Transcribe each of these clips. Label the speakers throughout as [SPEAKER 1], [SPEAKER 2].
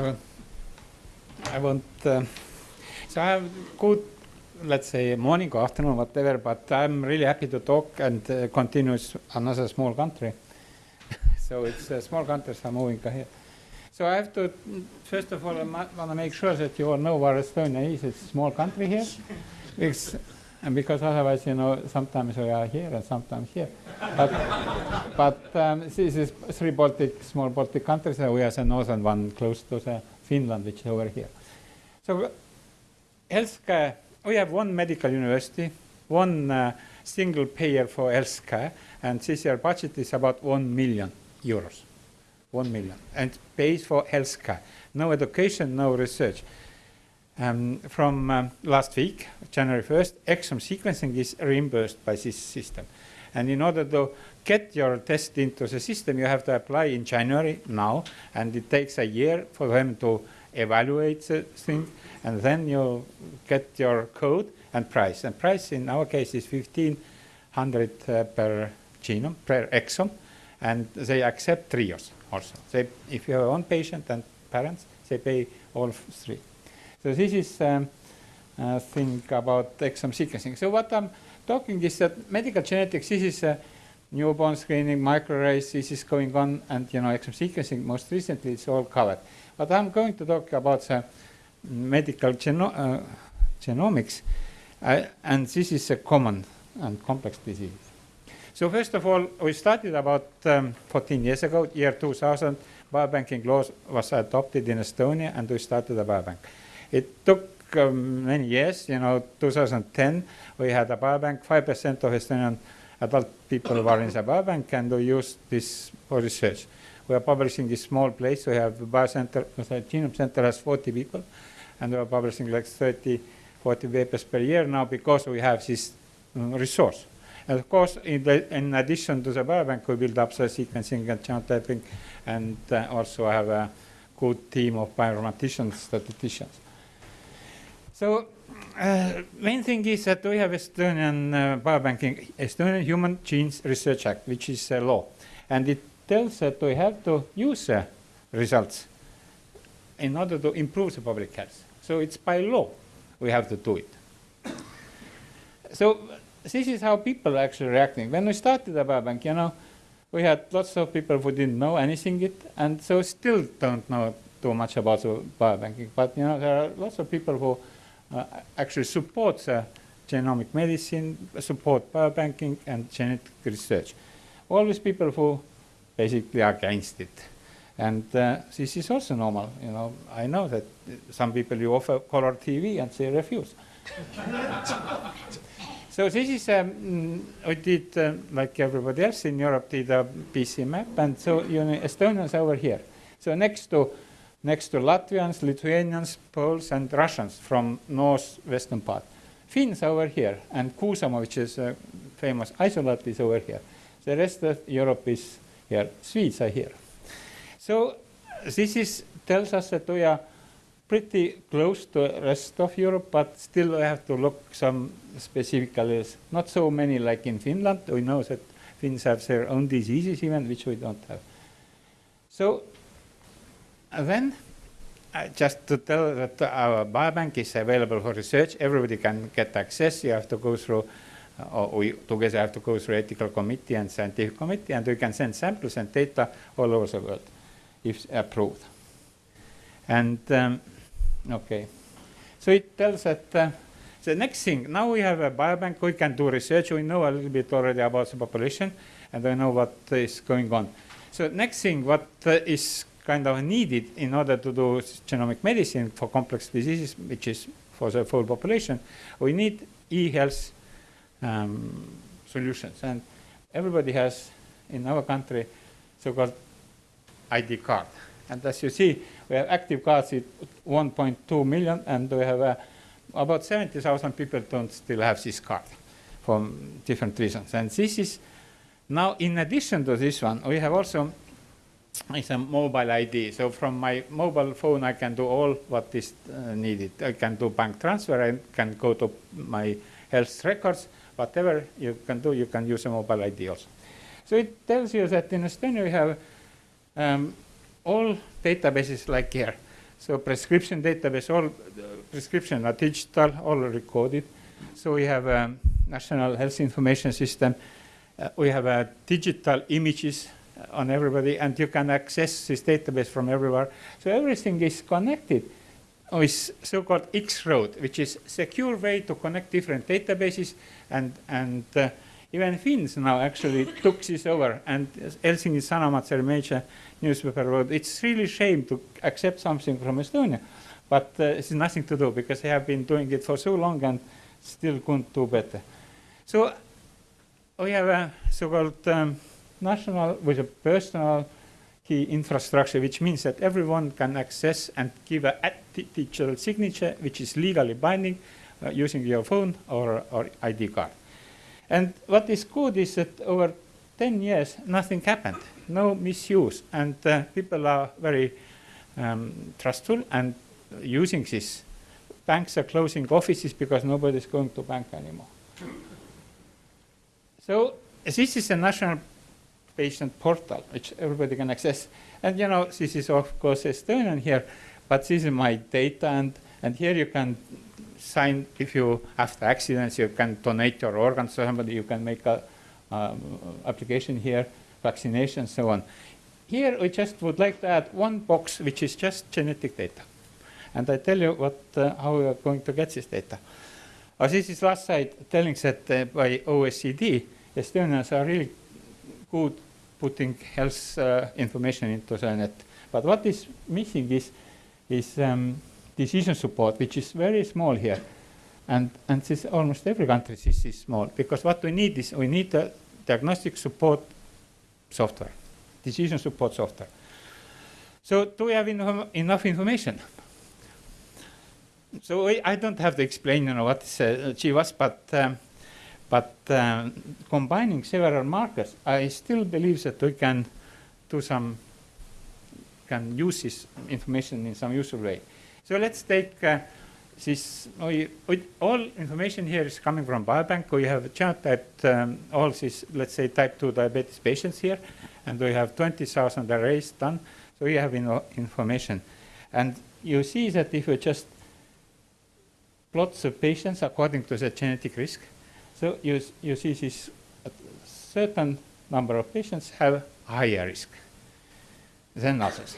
[SPEAKER 1] So I want, uh, so I have good, let's say, morning or afternoon, whatever, but I'm really happy to talk and uh, continue another small country. so it's uh, small countries are moving here. So I have to, first of all, I want to make sure that you all know where Estonia is. It's a small country here. It's, and because otherwise, you know, sometimes we are here and sometimes here. But, but um, this is three Baltic, small Baltic countries, and we are the northern one close to the Finland, which is over here. So healthcare, we have one medical university, one uh, single payer for healthcare, and this year budget is about 1 million euros. 1 million, and pays for healthcare. No education, no research. Um, from um, last week, January 1st, exome sequencing is reimbursed by this system. And in order to get your test into the system, you have to apply in January now, and it takes a year for them to evaluate the thing, and then you get your code and price. And price in our case is 1500 uh, per genome, per exome, and they accept trios also. They, if you have one patient and parents, they pay all three. So this is um, a thing about exome sequencing. So what I'm talking is that medical genetics, this is a newborn screening, microarrays, this is going on, and you know, exome sequencing, most recently it's all covered. But I'm going to talk about the medical geno uh, genomics, uh, and this is a common and complex disease. So first of all, we started about um, 14 years ago, year 2000, biobanking law was adopted in Estonia, and we started a biobank. It took um, many years, you know, 2010, we had a biobank, 5% of Estonian adult people were in the biobank, and we used this for research. We are publishing this small place, we have the biocenter, the genome center has 40 people, and we are publishing like 30, 40 papers per year now because we have this um, resource. And of course, in, the, in, addition to the biobank, we build up the sequencing and genotyping, and uh, also have a good team of bioinformaticians, statisticians. So uh, main thing is that we have Estonian uh, biobanking, Estonian Human Genes Research Act, which is a law. And it tells that we have to use uh, results in order to improve the public health. So it's by law we have to do it. So this is how people are actually reacting. When we started the biobank, you know, we had lots of people who didn't know anything yet, and so still don't know too much about the biobanking. But you know, there are lots of people who actually support uh, genomic medicine, support biobanking and genetic research. These people who basically are against it. And uh, this is also normal, you know. I know that some people you offer color TV and they refuse. so this is, um, we did, uh, like everybody else in Europe, did a PC map, and so you know, Estonians over here. So next to next to Latvians, Lithuanians, Poles, and Russians from northwestern part. Finns over here, and Kuusamo, which is a famous isolate, is over here. The rest of Europe is here. Swedes are here. So this is, tells us that we are pretty close to the rest of Europe, but still we have to look some specifically, not so many like in Finland. We know that Finns have their own diseases even, which we don't have. So then, uh, just to tell that our biobank is available for research, everybody can get access. You have to go through, uh, or we together have to go through ethical committee and scientific committee, and we can send samples and data all over the world if approved. And um, okay, so it tells that uh, the next thing, now we have a biobank, we can do research, we know a little bit already about the population, and we know what is going on. So next thing, what uh, is kind of needed in order to do genomic medicine for complex diseases, which is for the full population, we need e-health um, solutions. And everybody has, in our country, so-called ID card. And as you see, we have active cards at 1.2 million, and we have uh, about 70,000 people don't still have this card for different reasons. And this is now, in addition to this one, we have also it's a mobile ID. So from my mobile phone, I can do all what is uh, needed. I can do bank transfer. I can go to my health records. Whatever you can do, you can use a mobile ID also. So it tells you that in Estonia we have um, all databases like here. So prescription database, all uh, prescription are digital, all recorded. So we have a national health information system. Uh, we have uh, digital images on everybody, and you can access this database from everywhere. So everything is connected with so-called X-Road, which is secure way to connect different databases, and and uh, even Finns now actually took this over, and Helsinki Sanomat, a major newspaper, wrote, it's really shame to accept something from Estonia, but uh, it's nothing to do because they have been doing it for so long and still couldn't do better. So we have a so-called um, national with a personal key infrastructure, which means that everyone can access and give a digital signature, which is legally binding uh, using your phone or, or ID card. And what is good is that over 10 years, nothing happened, no misuse, and uh, people are very um, trustful and using this. Banks are closing offices because nobody is going to bank anymore. So this is a national patient portal, which everybody can access. And you know, this is of course Estonian here, but this is my data, and, and here you can sign, if you the accidents, you can donate your organs to somebody, you can make a um, application here, vaccination, so on. Here we just would like to add one box, which is just genetic data. And I tell you what, uh, how we are going to get this data. Uh, this is last slide telling that uh, by OECD, Estonians are really good putting health uh, information into the net. But what is missing is, is um, decision support, which is very small here. And, and this almost every country this is small, because what we need is we need a diagnostic support software, decision support software. So do we have enough information? So we, I don't have to explain, you know, what is uh, GWAS, but um, but um, combining several markers, I still believe that we can do some, can use this information in some useful way. So let's take uh, this, we, we, all information here is coming from biobank. We have a genotyped um, all these, let's say, type 2 diabetes patients here, and we have 20,000 arrays done. So we have information. And you see that if you just plot the patients according to the genetic risk, so you, you see this certain number of patients have higher risk than others.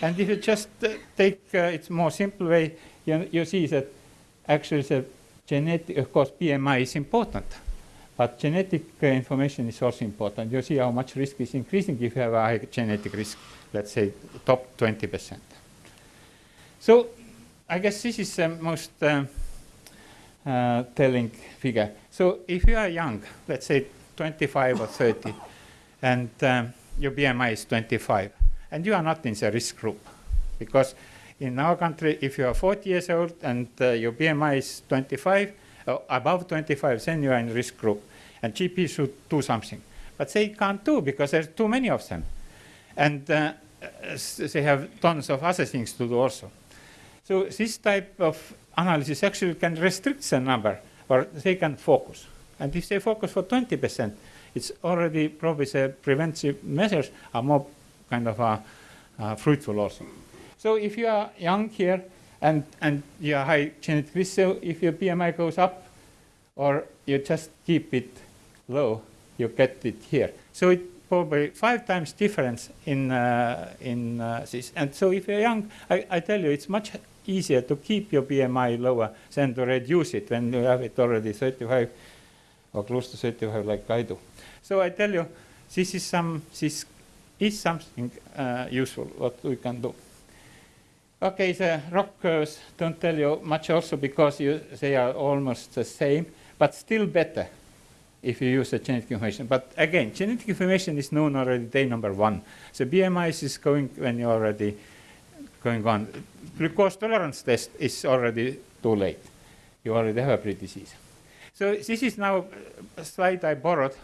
[SPEAKER 1] And if you just uh, take uh, its more simple way, you, you see that actually the genetic, of course, BMI is important, but genetic uh, information is also important. You see how much risk is increasing if you have a high genetic risk, let's say top 20%. So I guess this is the most uh, uh, telling figure. So if you are young, let's say 25 or 30, and um, your BMI is 25, and you are not in the risk group, because in our country, if you are 40 years old and uh, your BMI is 25, uh, above 25, then you are in risk group, and GP should do something. But they can't do because there's too many of them, and uh, they have tons of other things to do also. So this type of analysis actually can restrict the number or they can focus. And if they focus for 20%, it's already probably the preventive measures are more kind of uh, uh, fruitful also. So if you are young here and, and you are high genetic risk, so if your BMI goes up or you just keep it low, you get it here. So it probably five times difference in, uh, in uh, this. And so if you're young, I, I tell you, it's much easier to keep your BMI lower than to reduce it when you have it already 35 or close to 35 like I do. So I tell you, this is some, this is something uh, useful what we can do. Okay, the ROC curves don't tell you much also because you, they are almost the same, but still better if you use the genetic information. But again, genetic information is known already day number one. So BMI is going when you're already going on. Glucose tolerance test is already too late. You already have a pre-disease. So this is now a slide I borrowed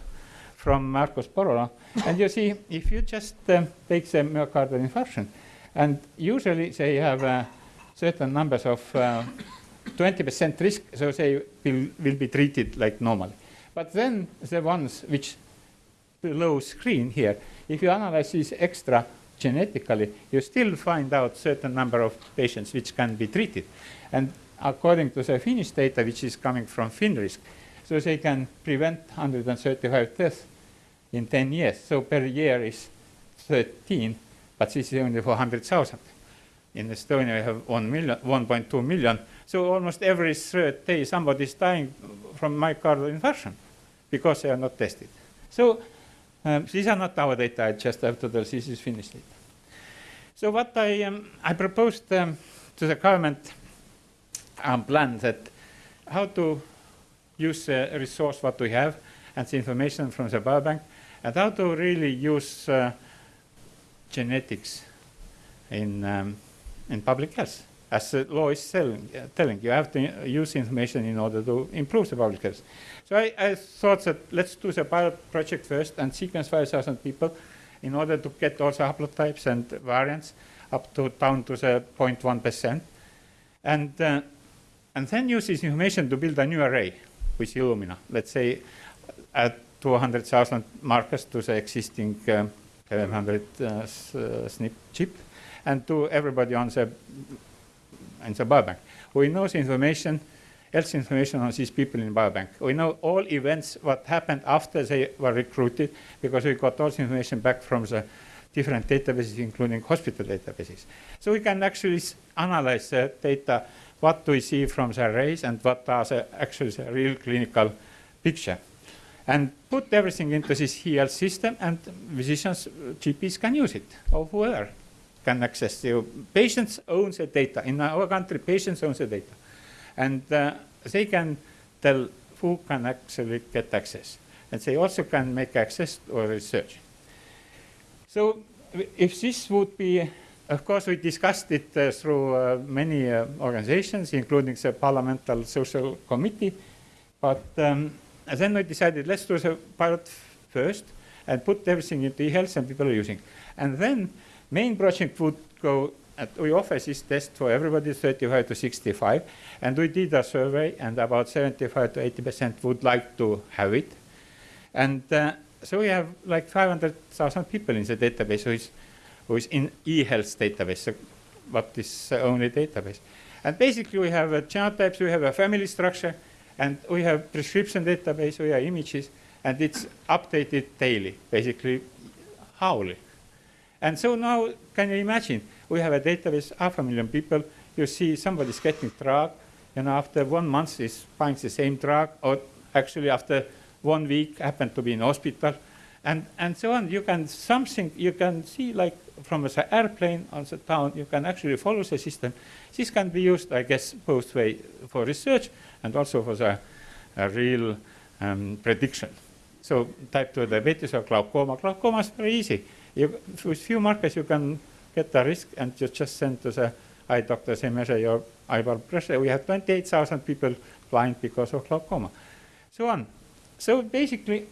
[SPEAKER 1] from Markus Porola. and you see, if you just um, take the myocardial infarction, and usually they have uh, certain numbers of 20% uh, risk, so they will, will be treated like normally. But then the ones which below screen here, if you analyze these extra genetically, you still find out certain number of patients which can be treated. And according to the Finnish data, which is coming from FinRisk, so they can prevent 135 deaths in 10 years. So per year is 13, but this is only for 100,000. In Estonia, we have 1 million, 1.2 million. So almost every third day, somebody is dying from myocardial infarction because they are not tested. So um, these are not our data. Just after the tell this is Finnish data. So what I um, I proposed um, to the government um, plan that how to use the resource what we have and the information from the biobank and how to really use uh, genetics in, um, in public health. As the law is telling, uh, telling, you have to use information in order to improve the public health. So I, I thought that let's do the pilot project first and sequence 5,000 people in order to get also haplotypes and variants up to down to the 0.1%. And, uh, and then use this information to build a new array with Illumina. Let's say add 200,000 markers to the existing um, 700 uh, uh, SNP chip and to everybody on the, in the biobank. We know the information, else information on these people in biobank. We know all events, what happened after they were recruited, because we got all the information back from the different databases, including hospital databases. So we can actually analyze the data, what we see from the arrays and what are the actually the real clinical picture and put everything into this Health system and physicians, GPs can use it or whoever can access the patients own the data. In our country, patients own the data. And uh, they can tell who can actually get access. And they also can make access or research. So if this would be, of course, we discussed it uh, through uh, many uh, organizations, including the Parliamentary Social Committee, but um, then we decided let's do the pilot first and put everything into e-health and people are using. And then main project would go, at, we offer this test for everybody 35 to 65. And we did a survey and about 75 to 80% would like to have it. And uh, so we have like 500,000 people in the database who is, who is in e-health database, so what is only database. And basically we have a genotypes, we have a family structure, and we have prescription database, we have images, and it's updated daily, basically hourly. And so now, can you imagine? We have a database, half a million people. You see somebody's getting drug, and after one month is finds the same drug, or actually after one week happened to be in hospital, and and so on. You can something you can see like from the airplane on the town. You can actually follow the system. This can be used, I guess, both way for research and also for the real um, prediction. So type 2 diabetes or glaucoma. Glaucoma is very easy. You, with few markers you can get the risk and you just send to the eye doctor, they measure your eye blood pressure. We have 28,000 people blind because of glaucoma. So on. So basically,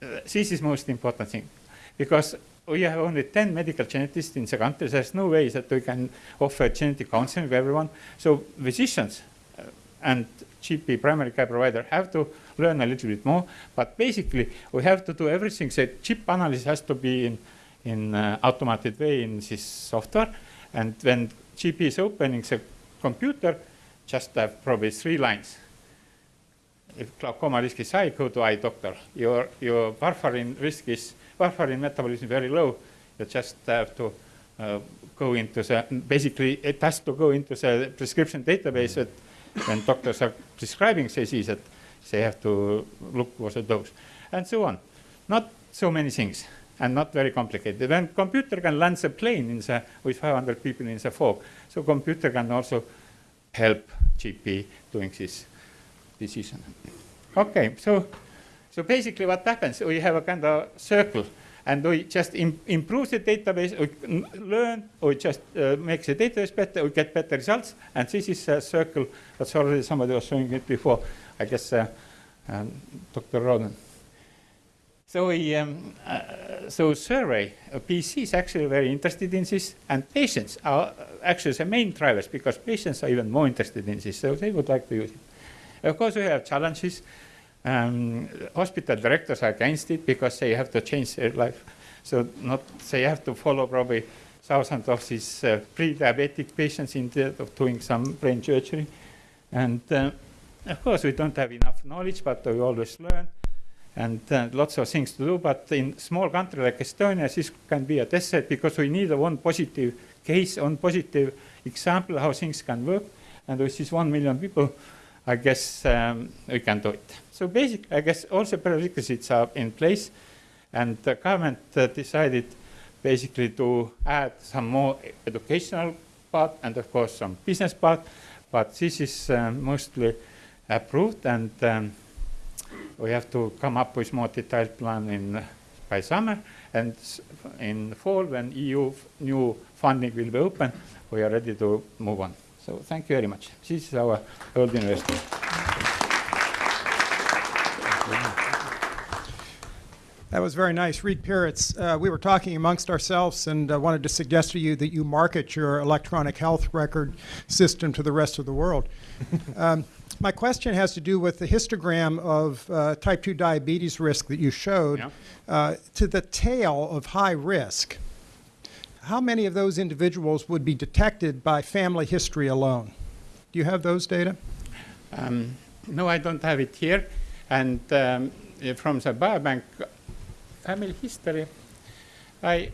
[SPEAKER 1] this is most important thing because we have only 10 medical geneticists in the country. There's no way that we can offer genetic counseling to everyone. So physicians and GP primary care provider have to learn a little bit more. But basically, we have to do everything. The chip analysis has to be in, in uh, automated way in this software. And when GP is opening the computer, just have probably three lines. If glaucoma risk is high, go to eye doctor. Your, your warfarin risk is warfarin metabolism very low. You just have to uh, go into the, basically it has to go into the prescription database that when doctors are prescribing that they have to look for the dose and so on. Not so many things and not very complicated. When computer can land the plane in the, with 500 people in the fog, so computer can also help GP doing this decision. Okay, so so basically what happens, we have a kind of circle and we just Im improve the database, we learn, we just uh, make the database better, we get better results. And this is a circle that's already somebody was showing it before, I guess uh, um, Dr. Roden. So we, um, uh, so survey, uh, PC is actually very interested in this, and patients are actually the main drivers because patients are even more interested in this, so they would like to use it. Of course, we have challenges. Um, hospital directors are against it because they have to change their life So not they have to follow probably thousands of these uh, pre-diabetic patients instead of doing some brain surgery. And uh, of course, we don't have enough knowledge, but we always learn and uh, lots of things to do. But in small country like Estonia, this can be a test set because we need one positive case, one positive example how things can work. And with these one million people, I guess um, we can do it. So basically, I guess all the prerequisites are in place, and the government uh, decided basically to add some more educational part and of course some business part, but this is um, mostly approved and um, we have to come up with more detailed plan in uh, by summer and in fall when EU new funding will be open, we are ready to move on. So thank you very much. This is our old university.
[SPEAKER 2] That was very nice. Reed Pyeritz, uh, we were talking amongst ourselves and uh, wanted to suggest to you that you market your electronic health record system to the rest of the world. um, my question has to do with the histogram of uh, type 2 diabetes risk that you showed
[SPEAKER 1] Yeah.
[SPEAKER 2] uh, to the tail of high risk. How many of those individuals would be detected by family history alone? Do you have those data?
[SPEAKER 1] Um, no, I don't have it here. And um, uh, from the biobank family history, I,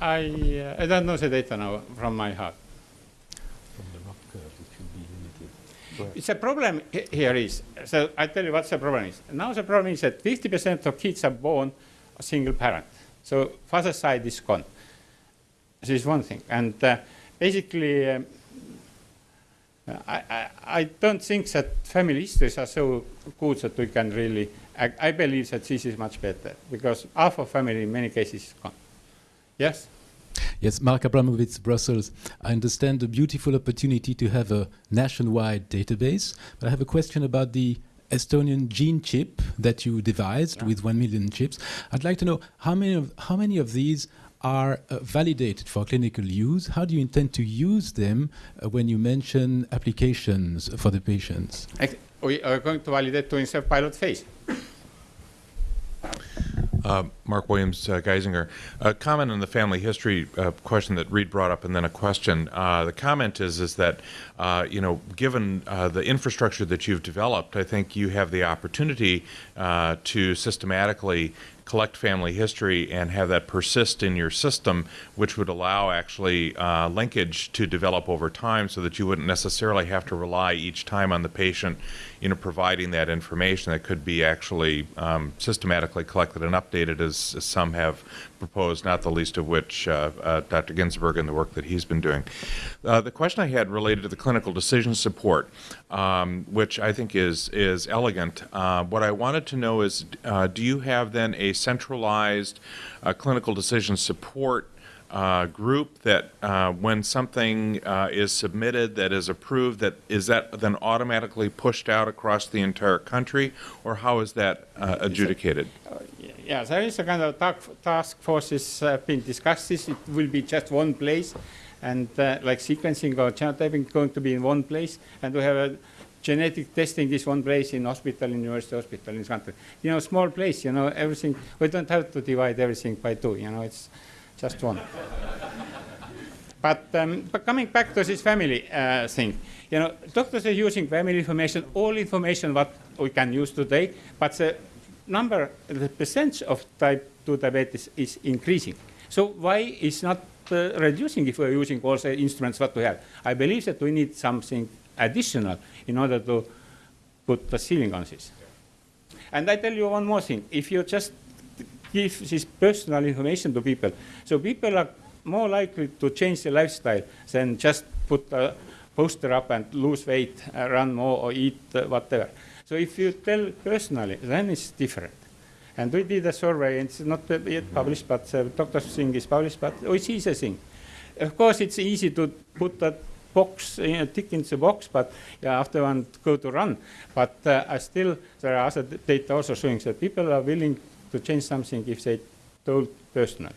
[SPEAKER 1] I, uh, I don't know the data now from my heart.
[SPEAKER 3] From the ROC curve, it should be limited.
[SPEAKER 1] It's a problem here is, so I tell you what the problem is. Now the problem is that 50% of kids are born a single parent. So father side is gone. This is one thing. And uh, basically, um, I, I, I don't think that family histories are so good that we can really, I, I believe that this is much better because half of family in many cases is gone. Yes?
[SPEAKER 3] Yes, Marc Abramowicz, Brussels. I understand the beautiful opportunity to have a nationwide database, but I have a question about the Estonian gene chip that you devised
[SPEAKER 1] Yeah.
[SPEAKER 3] with one million chips. I'd like to know how many of how many of these are uh, validated for clinical use. How do you intend to use them uh, when you mention applications for the patients?
[SPEAKER 1] We are going to validate to insert pilot phase.
[SPEAKER 4] Uh, Mark Williams, uh, Geisinger. A comment on the family history uh, question that Reed brought up, and then a question. Uh, the comment is is that uh, you know, given uh, the infrastructure that you've developed, I think you have the opportunity uh, to systematically collect family history and have that persist in your system, which would allow actually uh, linkage to develop over time, so that you wouldn't necessarily have to rely each time on the patient, you know, providing that information that could be actually um, systematically collected and updated, as, as some have proposed, not the least of which uh, uh, Dr. Ginsburg and the work that he's been doing. Uh, the question I had related to the clinical decision support, um, which I think is is elegant. Uh, what I wanted to know is, uh, do you have then a centralized uh, clinical decision support? Uh, group that uh, when something uh, is submitted that is approved, that is that then automatically pushed out across the entire country, or how is that uh, adjudicated?
[SPEAKER 1] Yeah, there is a kind of task, task forces uh, being discussed. This it will be just one place, and uh, like sequencing or genotyping going to be in one place, and we have a genetic testing is one place in hospital, in university hospital in this country. You know, small place. You know, everything. We don't have to divide everything by two. You know, it's just one. But, um, but coming back to this family uh, thing, you know, doctors are using family information, all information what we can use today, but the number, the percentage of type 2 diabetes is increasing. So why is not uh, reducing if we're using all the instruments what we have? I believe that we need something additional in order to put the ceiling on this. And I tell you one more thing. If you just give this personal information to people, so people are more likely to change their lifestyle than just put a poster up and lose weight, uh, run more, or eat uh, whatever. So if you tell personally, then it's different. And we did a survey, and it's not yet published, but uh, Dr. Singh is published, but we see the thing. Of course, it's easy to put that box, uh, tick in the box, but yeah, after one go to run. But uh, I still, there are other data also showing that people are willing to change something if they told personally.